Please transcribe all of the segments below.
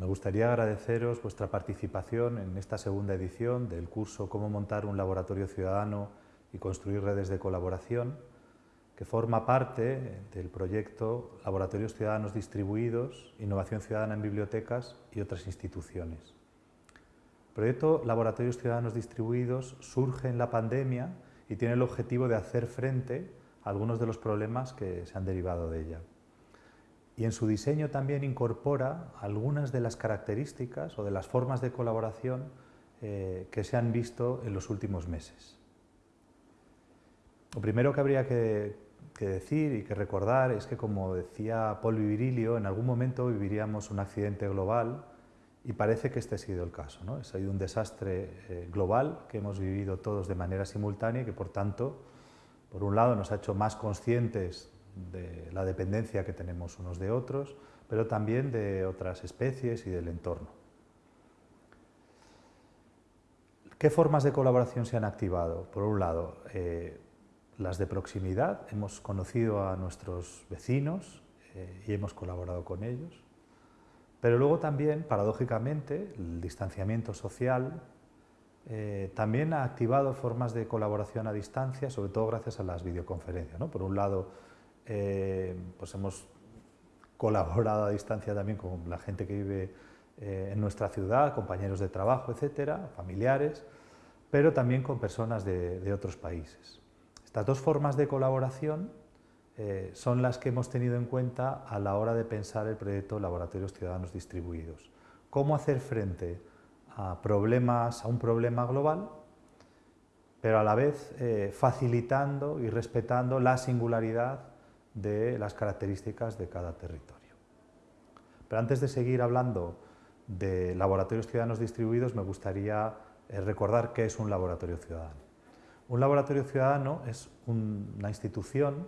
Me gustaría agradeceros vuestra participación en esta segunda edición del curso Cómo montar un laboratorio ciudadano y construir redes de colaboración, que forma parte del proyecto Laboratorios Ciudadanos Distribuidos, Innovación Ciudadana en Bibliotecas y otras instituciones. El proyecto Laboratorios Ciudadanos Distribuidos surge en la pandemia y tiene el objetivo de hacer frente a algunos de los problemas que se han derivado de ella. Y en su diseño también incorpora algunas de las características o de las formas de colaboración eh, que se han visto en los últimos meses. Lo primero que habría que, decir y que recordar es que, como decía Paul Virilio, en algún momento viviríamos un accidente global y parece que este ha sido el caso. ¿no? Ha sido un desastre eh, global que hemos vivido todos de manera simultánea y que, por tanto, por un lado nos ha hecho más conscientes de la dependencia que tenemos unos de otros, pero también de otras especies y del entorno. ¿Qué formas de colaboración se han activado? Por un lado, eh, las de proximidad. Hemos conocido a nuestros vecinos eh, y hemos colaborado con ellos. Pero luego también, paradójicamente, el distanciamiento social eh, también ha activado formas de colaboración a distancia, sobre todo gracias a las videoconferencias. Por un lado, eh, pues hemos colaborado a distancia también con la gente que vive eh, en nuestra ciudad, compañeros de trabajo, etcétera, familiares, pero también con personas de otros países. Estas dos formas de colaboración eh, son las que hemos tenido en cuenta a la hora de pensar el proyecto Laboratorios Ciudadanos Distribuidos. Cómo hacer frente a problemas, a un problema global, pero a la vez eh, facilitando y respetando la singularidad de las características de cada territorio. Pero antes de seguir hablando de laboratorios ciudadanos distribuidos, me gustaría eh, recordar qué es un laboratorio ciudadano. Un laboratorio ciudadano es una institución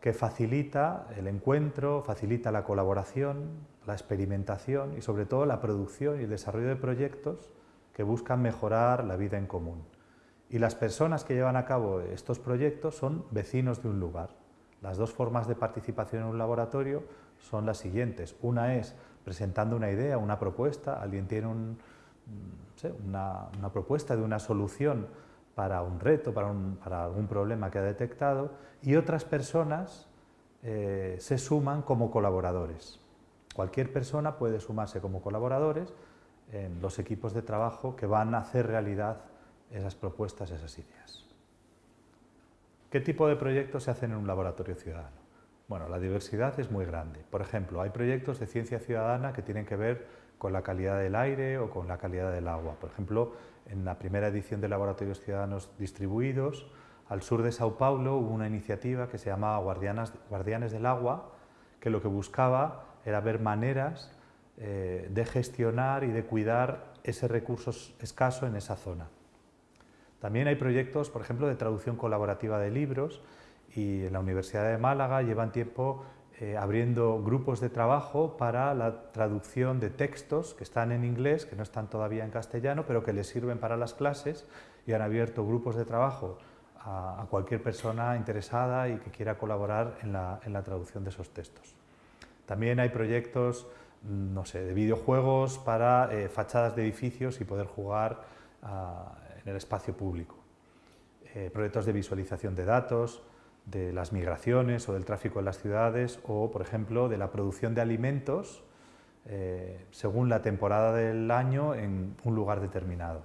que facilita el encuentro, facilita la colaboración, la experimentación y sobre todo la producción y el desarrollo de proyectos que buscan mejorar la vida en común. Y las personas que llevan a cabo estos proyectos son vecinos de un lugar. Las dos formas de participación en un laboratorio son las siguientes. Una es presentando una idea, una propuesta, alguien tiene una, una propuesta de una solución para un reto, para, algún problema que ha detectado, y otras personas eh, se suman como colaboradores. Cualquier persona puede sumarse como colaboradores en los equipos de trabajo que van a hacer realidad esas propuestas, esas ideas. ¿Qué tipo de proyectos se hacen en un laboratorio ciudadano? Bueno, la diversidad es muy grande. Por ejemplo, hay proyectos de ciencia ciudadana que tienen que ver con la calidad del aire o con la calidad del agua. Por ejemplo, en la primera edición de Laboratorios Ciudadanos Distribuidos, al sur de Sao Paulo hubo una iniciativa que se llamaba Guardianes del Agua, que lo que buscaba era ver maneras eh, de gestionar y de cuidar ese recurso escaso en esa zona. También hay proyectos, por ejemplo, de traducción colaborativa de libros y en la Universidad de Málaga llevan tiempo eh, abriendo grupos de trabajo para la traducción de textos que están en inglés, que no están todavía en castellano, pero que les sirven para las clases y han abierto grupos de trabajo a, cualquier persona interesada y que quiera colaborar en la, traducción de esos textos. También hay proyectos mm, no sé, de videojuegos para eh, fachadas de edificios y poder jugar en el espacio público. Eh, proyectos de visualización de datos, de las migraciones o del tráfico en las ciudades o, por ejemplo, de la producción de alimentos eh, según la temporada del año en un lugar determinado.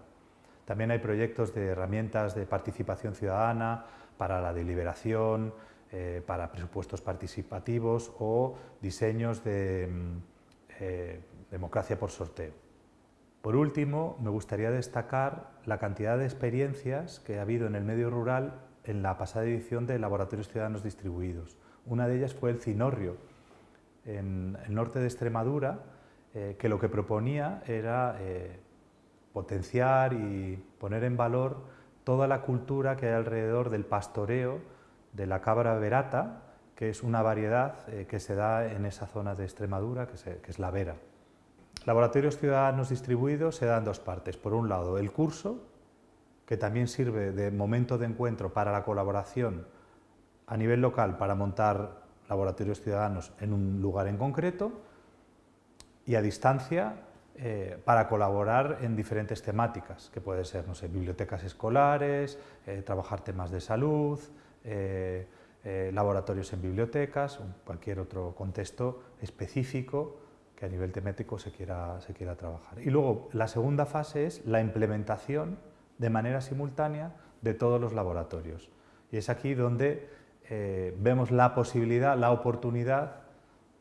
También hay proyectos de herramientas de participación ciudadana para la deliberación, eh, para presupuestos participativos o diseños de mm, democracia por sorteo. Por último, me gustaría destacar la cantidad de experiencias que ha habido en el medio rural en la pasada edición de Laboratorios Ciudadanos Distribuidos. Una de ellas fue el Cinorrio, en el norte de Extremadura, eh, que lo que proponía era eh, potenciar y poner en valor toda la cultura que hay alrededor del pastoreo de la cabra verata, que es una variedad eh, que se da en esa zona de Extremadura, que, que es la vera. Laboratorios Ciudadanos Distribuidos se dan dos partes. Por un lado, el curso, que también sirve de momento de encuentro para la colaboración a nivel local para montar laboratorios ciudadanos en un lugar en concreto y a distancia eh, para colaborar en diferentes temáticas, que puede ser, no sé, bibliotecas escolares, eh, trabajar temas de salud, eh, laboratorios en bibliotecas, cualquier otro contexto específico que a nivel temático se quiera, se quiera trabajar. Y luego, la segunda fase es la implementación de manera simultánea de todos los laboratorios. Y es aquí donde vemos la posibilidad, la oportunidad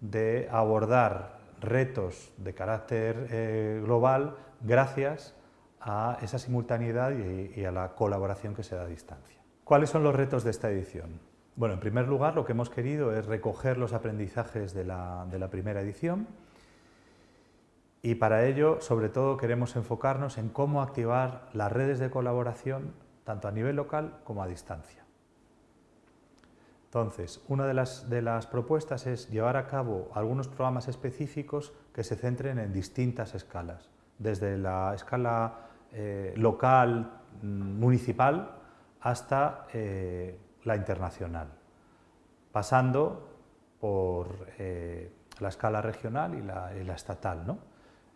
de abordar retos de carácter eh, global gracias a esa simultaneidad y, a la colaboración que se da a distancia. ¿Cuáles son los retos de esta edición? Bueno, en primer lugar, lo que hemos querido es recoger los aprendizajes de la, de la primera edición y para ello, sobre todo, queremos enfocarnos en cómo activar las redes de colaboración tanto a nivel local como a distancia. Entonces, una de las, propuestas es llevar a cabo algunos programas específicos que se centren en distintas escalas, desde la escala eh, local, mm, municipal, hasta eh, la internacional, pasando por eh, la escala regional y la, estatal.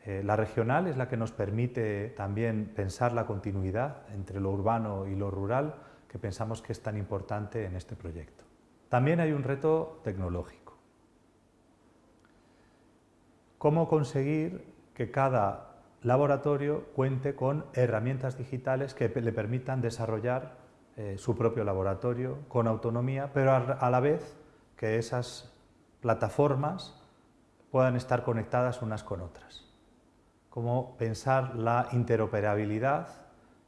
La regional es la que nos permite también pensar la continuidad entre lo urbano y lo rural, que pensamos que es tan importante en este proyecto. También hay un reto tecnológico. ¿Cómo conseguir que cada laboratorio cuente con herramientas digitales que le permitan desarrollar eh, su propio laboratorio con autonomía, pero a la vez que esas plataformas puedan estar conectadas unas con otras? Cómo pensar la interoperabilidad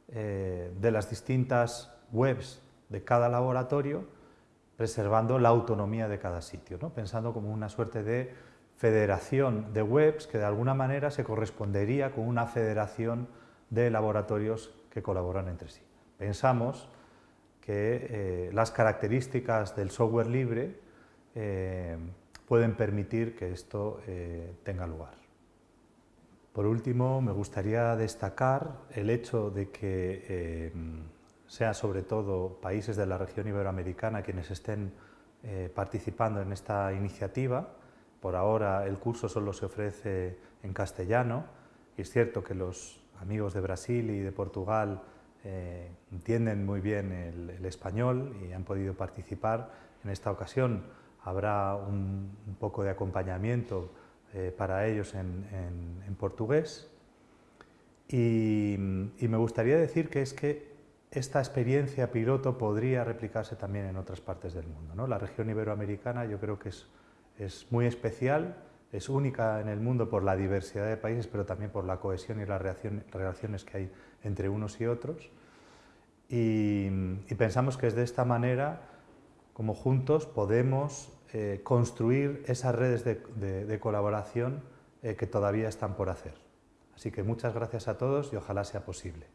eh, de las distintas webs de cada laboratorio preservando la autonomía de cada sitio, ¿no? pensando como una suerte de federación de webs que de alguna manera se correspondería con una federación de laboratorios que colaboran entre sí. Pensamos que eh, las características del software libre eh, pueden permitir que esto tenga lugar. Por último, me gustaría destacar el hecho de que sea sobre todo países de la región iberoamericana quienes estén eh, participando en esta iniciativa. Por ahora el curso solo se ofrece en castellano y es cierto que los amigos de Brasil y de Portugal eh, entienden muy bien el, español y han podido participar. En esta ocasión habrá un, poco de acompañamiento eh, para ellos en, portugués y, me gustaría decir que es que esta experiencia piloto podría replicarse también en otras partes del mundo. La región iberoamericana yo creo que es, muy especial, es única en el mundo por la diversidad de países, pero también por la cohesión y las relaciones que hay entre unos y otros. Y, pensamos que es de esta manera como juntos podemos eh, construir esas redes de, colaboración eh, que todavía están por hacer. Así que muchas gracias a todos y ojalá sea posible.